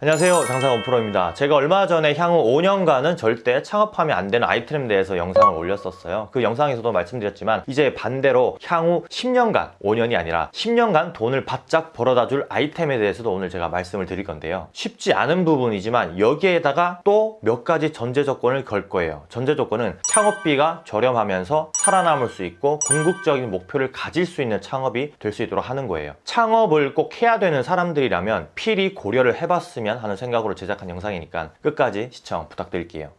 안녕하세요. 장사원 프로입니다. 제가 얼마 전에 향후 5년간은 절대 창업하면 안 되는 아이템에 대해서 영상을 올렸었어요. 그 영상에서도 말씀드렸지만 이제 반대로 향후 10년간 5년이 아니라 10년간 돈을 바짝 벌어다 줄 아이템에 대해서도 오늘 제가 말씀을 드릴 건데요. 쉽지 않은 부분이지만 여기에다가 또 몇 가지 전제 조건을 걸 거예요. 전제 조건은 창업비가 저렴하면서 살아남을 수 있고 궁극적인 목표를 가질 수 있는 창업이 될 수 있도록 하는 거예요. 창업을 꼭 해야 되는 사람들이라면 필히 고려를 해봤으면 하는 생각으로 제작한 영상이니까 끝까지 시청 부탁드릴게요.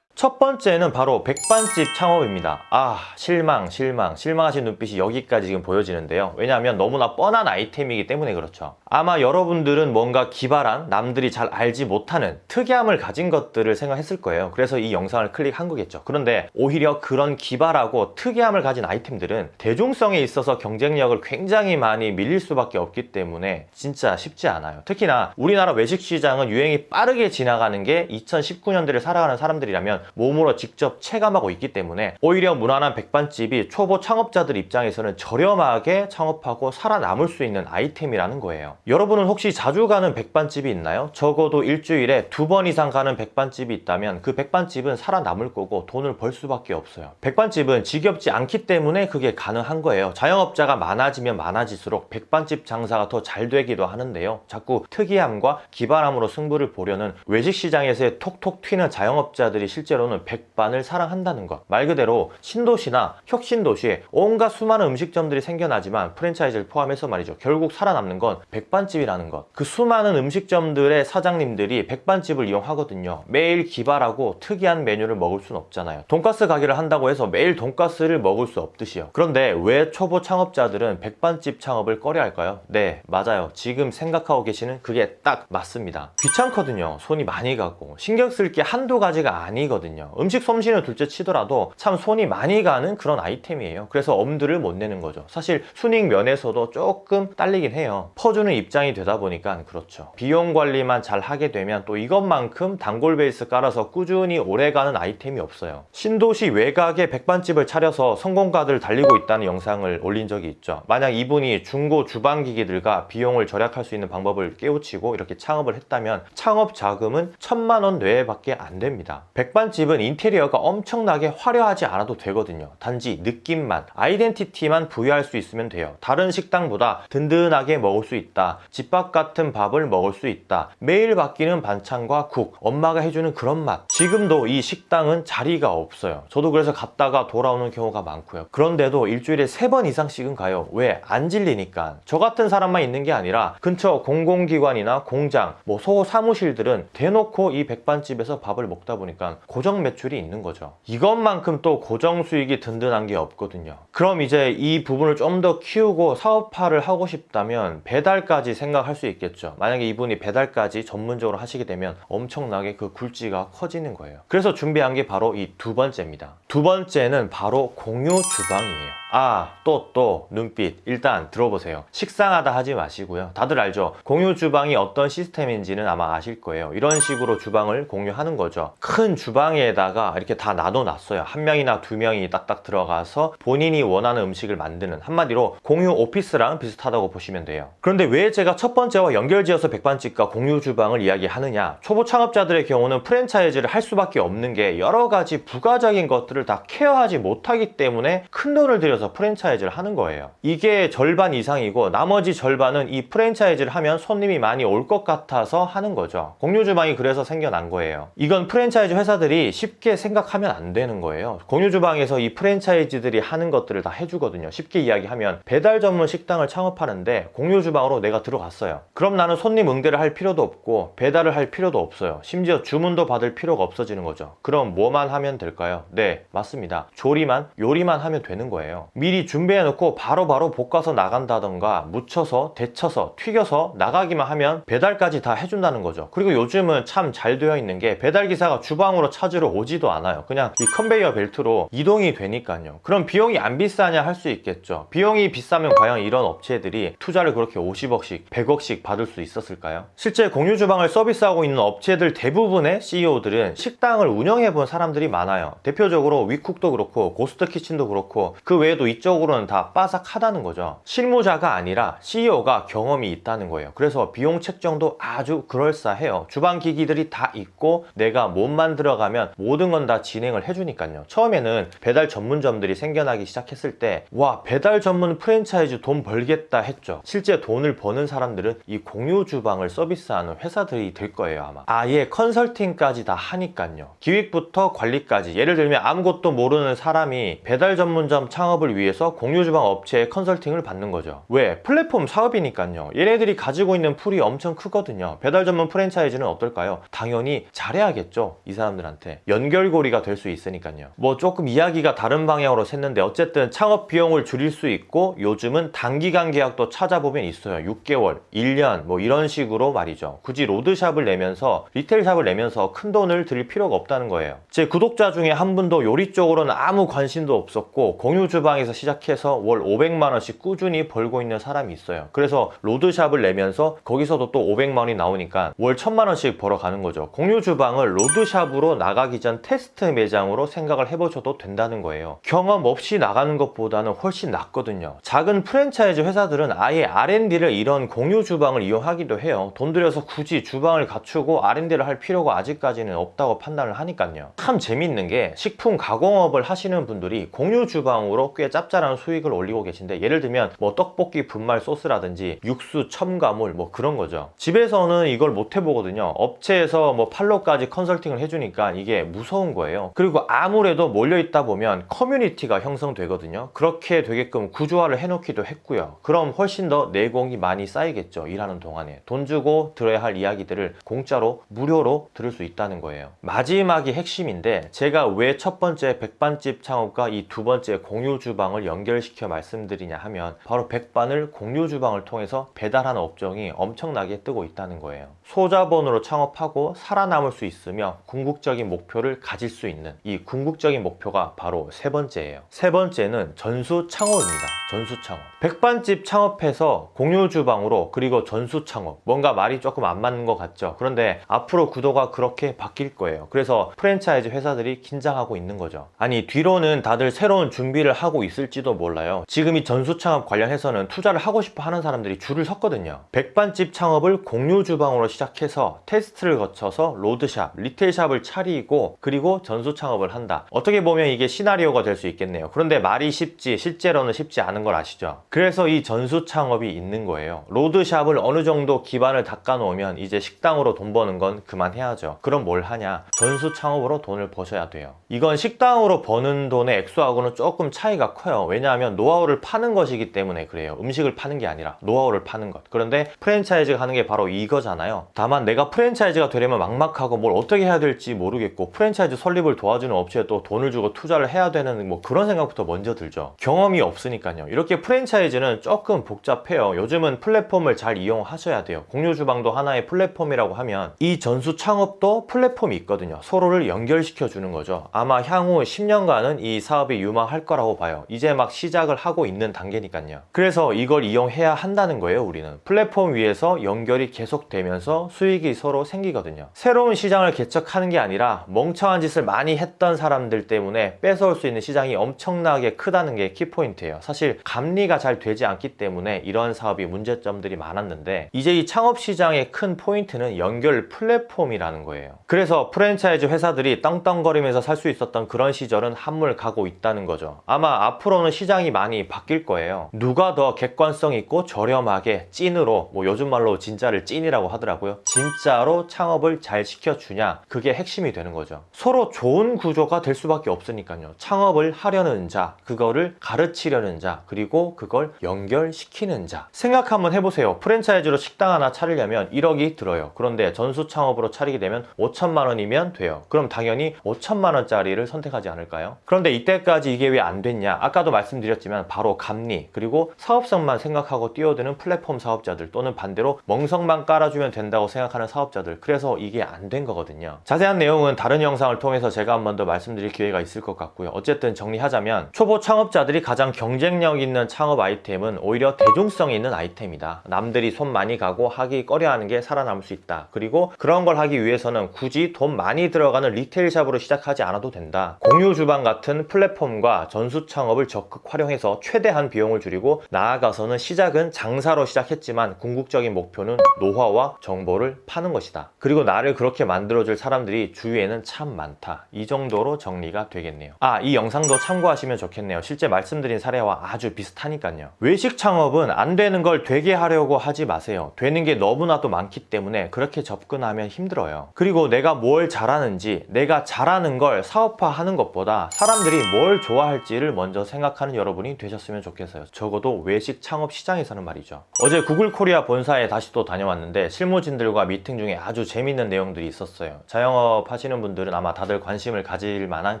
첫 번째는 바로 백반집 창업입니다. 아 실망 실망. 실망하신 눈빛이 여기까지 지금 보여지는데요. 왜냐하면 너무나 뻔한 아이템이기 때문에 그렇죠 아마 여러분들은 뭔가 기발한 남들이 잘 알지 못하는 특이함을 가진 것들을 생각했을 거예요. 그래서 이 영상을 클릭한 거겠죠. 그런데 오히려 그런 기발하고 특이함을 가진 아이템들은 대중성에 있어서 경쟁력을 굉장히 많이 밀릴 수밖에 없기 때문에 진짜 쉽지 않아요. 특히나 우리나라 외식시장은 유행이 빠르게 지나가는 게 2019년대를 살아가는 사람들이라면 몸으로 직접 체감하고 있기 때문에 오히려 무난한 백반집이 초보 창업자들 입장에서는 저렴하게 창업하고 살아남을 수 있는 아이템이라는 거예요 여러분은 혹시 자주 가는 백반집이 있나요? 적어도 일주일에 두 번 이상 가는 백반집이 있다면 그 백반집은 살아남을 거고 돈을 벌 수밖에 없어요. 백반집은 지겹지 않기 때문에 그게 가능한 거예요. 자영업자가 많아지면 많아질수록 백반집 장사가 더 잘 되기도 하는데요. 자꾸 특이함과 기발함으로 승부를 보려는 외식시장에서의 톡톡 튀는 자영업자들이 실제로는 백반을 사랑한다는 것. 말 그대로 신도시나 혁신도시에 온갖 수많은 음식점들이 생겨나지만 프랜차이즈를 포함해서 말이죠. 결국 살아남는 건 백반 집이라는 것. 그 수많은 음식점들의 사장님들이 백반집을 이용하거든요. 매일 기발하고 특이한 메뉴를 먹을 순 없잖아요. 돈가스 가게를 한다고 해서 매일 돈가스를 먹을 수 없듯이요. 그런데 왜 초보 창업자들은 백반집 창업을 꺼려 할까요? 네 맞아요. 지금 생각하고 계시는 그게 딱 맞습니다. 귀찮거든요. 손이 많이 가고. 신경 쓸 게 한두 가지가 아니거든요. 음식 솜씨는 둘째 치더라도 참 손이 많이 가는 그런 아이템이에요. 그래서 엄두를 못 내는 거죠. 사실 순익 면에서도 조금 딸리긴 해요. 퍼주는 입 장이 되다 보니까 그렇죠. 비용 관리만 잘 하게 되면 또 이것만큼 단골 베이스 깔아서 꾸준히 오래가는 아이템이 없어요. 신도시 외곽에 백반집을 차려서 성공가들 달리고 있다는 영상을 올린 적이 있죠. 만약 이분이 중고 주방기기들과 비용을 절약할 수 있는 방법을 깨우치고 이렇게 창업을 했다면 창업 자금은 천만 원 내외밖에 안 됩니다. 백반집은 인테리어가 엄청나게 화려하지 않아도 되거든요. 단지 느낌만 아이덴티티만 부여할 수 있으면 돼요. 다른 식당보다 든든하게 먹을 수 있다 집밥 같은 밥을 먹을 수 있다. 매일 바뀌는 반찬과 국. 엄마가 해주는 그런 맛. 지금도 이 식당은 자리가 없어요. 저도 그래서 갔다가 돌아오는 경우가 많고요. 그런데도 일주일에 세 번 이상씩은 가요. 왜? 안 질리니까. 저 같은 사람만 있는 게 아니라 근처 공공기관이나 공장 뭐 소호 사무실들은 대놓고 이 백반집에서 밥을 먹다 보니까 고정 매출이 있는 거죠. 이것만큼 또 고정 수익이 든든한 게 없거든요. 그럼 이제 이 부분을 좀 더 키우고 사업화를 하고 싶다면 배달까 지 생각할 수 있겠죠. 만약에 이분이 배달까지 전문적으로 하시게 되면 엄청나게 그 굴지가 커지는 거예요. 그래서 준비한 게 바로 이 두 번째입니다. 두 번째는 바로 공유 주방이에요 아, 또, 또, 눈빛. 일단 들어보세요. 식상하다 하지 마시고요. 다들 알죠? 공유 주방이 어떤 시스템인지는 아마 아실 거예요. 이런 식으로 주방을 공유하는 거죠. 큰 주방에다가 이렇게 다 나눠놨어요. 한 명이나 두 명이 딱딱 들어가서 본인이 원하는 음식을 만드는 한마디로 공유 오피스랑 비슷하다고 보시면 돼요. 그런데 왜 제가 첫 번째와 연결지어서 백반집과 공유 주방을 이야기하느냐? 초보 창업자들의 경우는 프랜차이즈를 할 수밖에 없는 게 여러 가지 부가적인 것들을 다 케어하지 못하기 때문에 큰 돈을 들여 서 프랜차이즈를 하는 거예요. 이게 절반 이상이고 나머지 절반은 이 프랜차이즈를 하면 손님이 많이 올 것 같아서 하는 거죠. 공유주방이 그래서 생겨난 거예요. 이건 프랜차이즈 회사들이 쉽게 생각하면 안 되는 거예요. 공유주방에서 이 프랜차이즈들이 하는 것들을 다 해주거든요. 쉽게 이야기하면 배달 전문 식당을 창업하는데 공유주방으로 내가 들어갔어요. 그럼 나는 손님 응대를 할 필요도 없고 배달을 할 필요도 없어요. 심지어 주문도 받을 필요가 없어지는 거죠. 그럼 뭐만 하면 될까요? 네 맞습니다. 조리만 요리만 하면 되는 거예요 미리 준비해 놓고 바로 바로 볶아서 나간다던가 무쳐서 데쳐서 튀겨서 나가기만 하면 배달까지 다 해준다는 거죠. 그리고 요즘은 참 잘 되어 있는 게 배달기사가 주방으로 찾으러 오지도 않아요. 그냥 이 컨베이어 벨트로 이동이 되니까요. 그럼 비용이 안 비싸냐 할 수 있겠죠. 비용이 비싸면 과연 이런 업체들이 투자를 그렇게 50억씩 100억씩 받을 수 있었을까요? 실제 공유 주방을 서비스하고 있는 업체들 대부분의 CEO들은 식당을 운영해 본 사람들이 많아요. 대표적으로 위쿡도 그렇고 고스트 키친도 그렇고 그 외에도 이쪽으로는 다 빠삭하다는 거죠. 실무자가 아니라 CEO가 경험이 있다는 거예요. 그래서 비용 책정도 아주 그럴싸해요. 주방 기기들이 다 있고 내가 몸만 들어가면 모든 건 다 진행을 해주니까요. 처음에는 배달 전문점들이 생겨나기 시작했을 때 와 배달 전문 프랜차이즈 돈 벌겠다 했죠. 실제 돈을 버는 사람들은 이 공유 주방을 서비스하는 회사들이 될 거예요 아마. 아예 컨설팅까지 다 하니까요. 기획부터 관리까지 예를 들면 아무것도 모르는 사람이 배달 전문점 창업을 위해서 공유 주방 업체의 컨설팅을 받는 거죠. 왜? 플랫폼 사업이니까요. 얘네들이 가지고 있는 pool이 엄청 크거든요. 배달 전문 프랜차이즈는 어떨까요? 당연히 잘해야겠죠. 이 사람들한테. 연결고리가 될 수 있으니까요. 뭐 조금 이야기가 다른 방향으로 샜는데 어쨌든 창업 비용을 줄일 수 있고 요즘은 단기간 계약도 찾아보면 있어요. 6개월, 1년 뭐 이런 식으로 말이죠. 굳이 road shop을 내면서 retail shop을 내면서 큰 돈을 들일 필요가 없다는 거예요. 제 구독자 중에 한 분도 요리 쪽으로는 아무 관심도 없었고 공유 주방에서 시작해서 월 500만 원씩 꾸준히 벌고 있는 사람이 있어요. 그래서 road shop을 내면서 거기서도 또 500만 원이 나오니까 월 1000만 원씩 벌어가는 거죠. 공유 주방을 road shop으로 나가기 전 테스트 매장으로 생각을 해보셔도 된다는 거예요. 경험 없이 나가는 것보다는 훨씬 낫거든요. 작은 프랜차이즈 회사들은 아예 R&D를 이런 공유 주방을 이용하기도 해요. 돈 들여서 굳이 주방을 갖추고 R&D를 할 필요가 아직까지는 없다고 판단을 하니까요. 참 재밌는 게 식품 가공업을 하시는 분들이 공유 주방으로 꽤 짭짤한 수익을 올리고 계신데 예를 들면 뭐 떡볶이 분말 소스라든지 육수 첨가물 뭐 그런 거죠. 집에서는 이걸 못 해보거든요. 업체에서 뭐 판로까지 컨설팅을 해주니까 이게 무서운 거예요. 그리고 아무래도 몰려있다 보면 커뮤니티가 형성되거든요. 그렇게 되게끔 구조화를 해놓기도 했고요. 그럼 훨씬 더 내공이 많이 쌓이겠죠. 일하는 동안에. 돈 주고 들어야 할 이야기들을 공짜로 무료로 들을 수 있다는 거예요. 마지막이 핵심인데 제가 왜 첫 번째 백반집 창업과 이 두 번째 공유 주 방을 연결시켜 말씀드리냐 하면 바로 백반을 공유 주방을 통해서 배달하는 업종이 엄청나게 뜨고 있다는 거예요. 소자본으로 창업하고 살아남을 수 있으며 궁극적인 목표를 가질 수 있는 이 궁극적인 목표가 바로 세 번째예요. 세 번째는 전수 창업입니다. 전수 창업. 백반집 창업해서 공유 주방으로 그리고 전수 창업. 뭔가 말이 조금 안 맞는 것 같죠. 그런데 앞으로 구도가 그렇게 바뀔 거예요. 그래서 프랜차이즈 회사들이 긴장하고 있는 거죠. 아니 뒤로는 다들 새로운 준비를 하고 있을지도 몰라요. 지금 이 전수 창업 관련해서는 투자를 하고 싶어 하는 사람들이 줄을 섰거든요. 백반집 창업을 공유 주방으로 시작해서 테스트를 거쳐서 road shop, retail shop을 차리고 그리고 전수 창업을 한다. 어떻게 보면 이게 시나리오가 될 수 있겠네요. 그런데 말이 쉽지 실제로는 쉽지 않은 걸 아시죠? 그래서 이 전수 창업이 있는 거예요. road shop을 어느 정도 기반을 닦아 놓으면 이제 식당으로 돈 버는 건 그만해야죠. 그럼 뭘 하냐? 전수 창업으로 돈을 버셔야 돼요. 이건 식당으로 버는 돈의 액수하고는 조금 차이가 커요. 왜냐하면 노하우를 파는 것이기 때문에 그래요. 음식을 파는 게 아니라 노하우를 파는 것. 그런데 프랜차이즈가 하는 게 바로 이거잖아요. 다만 내가 프랜차이즈가 되려면 막막하고 뭘 어떻게 해야 될지 모르겠고 프랜차이즈 설립을 도와주는 업체에 또 돈을 주고 투자를 해야 되는 뭐 그런 생각부터 먼저 들죠. 경험이 없으니까요. 이렇게 프랜차이즈는 조금 복잡해요. 요즘은 플랫폼을 잘 이용하셔야 돼요. 공유 주방도 하나의 플랫폼이라고 하면 이 전수 창업도 플랫폼이 있거든요. 서로를 연결시켜 주는 거죠. 아마 향후 10년간은 이 사업이 유망할 거라고 봐요. 이제 막 시작을 하고 있는 단계니까요. 그래서 이걸 이용해야 한다는 거예요, 우리는. 플랫폼 위에서 연결이 계속되면서 수익이 서로 생기거든요. 새로운 시장을 개척하는 게 아니라 멍청한 짓을 많이 했던 사람들 때문에 뺏어올 수 있는 시장이 엄청나게 크다는 게 키포인트예요. 사실 감리가 잘 되지 않기 때문에 이런 사업이 문제점들이 많았는데 이제 이 창업 시장의 큰 포인트는 연결 플랫폼이라는 거예요. 그래서 프랜차이즈 회사들이 떵떵거리면서 살 수 있었던 그런 시절은 한물 가고 있다는 거죠. 아마 앞으로는 시장이 많이 바뀔 거예요. 누가 더 객관성 있고 저렴하게 찐으로 뭐 요즘 말로 진짜를 찐이라고 하더라고요. 진짜로 창업을 잘 시켜주냐 그게 핵심이 되는 거죠. 서로 좋은 구조가 될 수밖에 없으니까요. 창업을 하려는 자, 그거를 가르치려는 자, 그리고 그걸 연결시키는 자. 생각 한번 해보세요. 프랜차이즈로 식당 하나 차리려면 1억이 들어요. 그런데 전수 창업으로 차리게 되면 5천만 원이면 돼요. 그럼 당연히 5천만 원짜리를 선택하지 않을까요? 그런데 이때까지 이게 왜 안 됐냐? 아까도 말씀드렸지만 바로 감리 그리고 사업성만 생각하고 뛰어드는 플랫폼 사업자들 또는 반대로 멍석만 깔아주면 된다. 된다고 생각하는 사업자들. 그래서 이게 안 된 거거든요. 자세한 내용은 다른 영상을 통해서 제가 한 번 더 말씀드릴 기회가 있을 것 같고요. 어쨌든 정리하자면 초보 창업자들이 가장 경쟁력 있는 창업 아이템은 오히려 대중성이 있는 아이템이다. 남들이 손 많이 가고 하기 꺼려하는 게 살아남을 수 있다. 그리고 그런 걸 하기 위해서는 굳이 돈 많이 들어가는 retail shop으로 시작하지 않아도 된다. 공유 주방 같은 플랫폼과 전수 창업을 적극 활용해서 최대한 비용을 줄이고 나아가서는 시작은 장사로 시작했지만 궁극적인 목표는 노하우와 정 보를 파는 것이다. 그리고 나를 그렇게 만들어줄 사람들이 주위에는 참 많다. 이 정도로 정리가 되겠네요. 아, 이 영상도 참고하시면 좋겠네요. 실제 말씀드린 사례와 아주 비슷하니까요. 외식 창업은 안 되는 걸 되게 하려고 하지 마세요. 되는 게 너무나도 많기 때문에 그렇게 접근하면 힘들어요. 그리고 내가 뭘 잘하는지, 내가 잘하는 걸 사업화하는 것보다 사람들이 뭘 좋아할지를 먼저 생각하는 여러분이 되셨으면 좋겠어요. 적어도 외식 창업 시장에서는 말이죠. 어제 구글 코리아 본사에 다시 또 다녀왔는데 실무 자영업진들과 미팅 중에 아주 재밌는 내용들이 있었어요. 자영업 하시는 분들은 아마 다들 관심을 가질 만한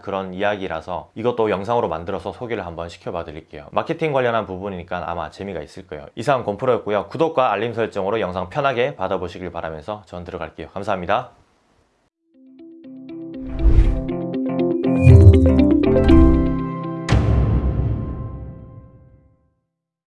그런 이야기라서 이것도 영상으로 만들어서 소개를 한번 시켜봐 드릴게요. 마케팅 관련한 부분이니까 아마 재미가 있을 거예요. 이상 곰프로였고요. 구독과 알림 설정으로 영상 편하게 받아보시길 바라면서 전 들어갈게요. 감사합니다.